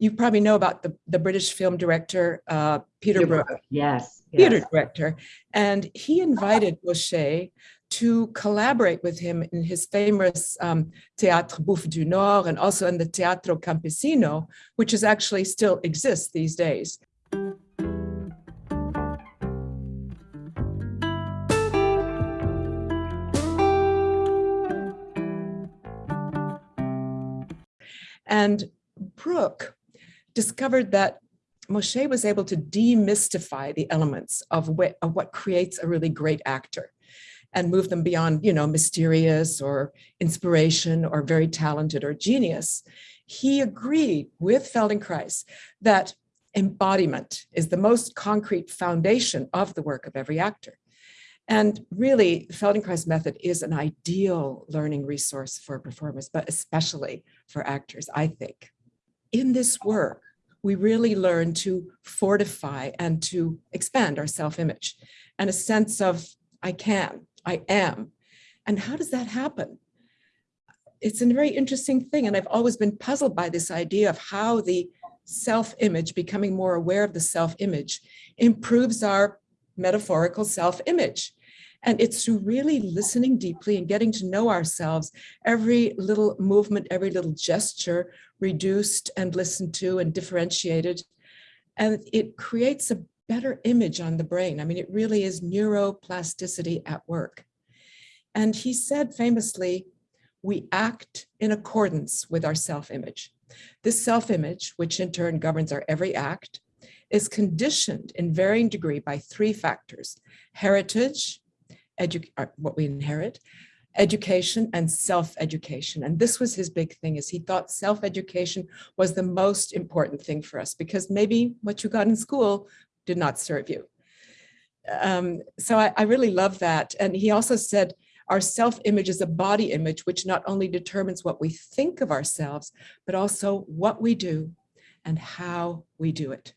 you probably know about the, the British film director, uh, Peter, Peter Brook, Brook, Yes. theater yes. director. And he invited Moshe to collaborate with him in his famous um, Théâtre Bouffe du Nord and also in the Teatro Campesino, which is actually still exists these days. And Brook discovered that Moshe was able to demystify the elements of what, of what creates a really great actor and move them beyond, you know, mysterious or inspiration or very talented or genius. He agreed with Feldenkrais that embodiment is the most concrete foundation of the work of every actor. And really, Feldenkrais method is an ideal learning resource for performers, but especially for actors, I think. In this work, we really learn to fortify and to expand our self-image and a sense of I can, I am. And how does that happen? It's a very interesting thing. And I've always been puzzled by this idea of how the self-image, becoming more aware of the self-image, improves our metaphorical self-image. And it's through really listening deeply and getting to know ourselves, every little movement, every little gesture reduced and listened to and differentiated. And it creates a better image on the brain. I mean, it really is neuroplasticity at work. And he said famously, we act in accordance with our self-image. This self-image, which in turn governs our every act, is conditioned in varying degree by three factors, heritage, what we inherit, education and self-education. And this was his big thing is he thought self-education was the most important thing for us because maybe what you got in school did not serve you. Um, so I, I really love that. And he also said, our self-image is a body image, which not only determines what we think of ourselves, but also what we do and how we do it.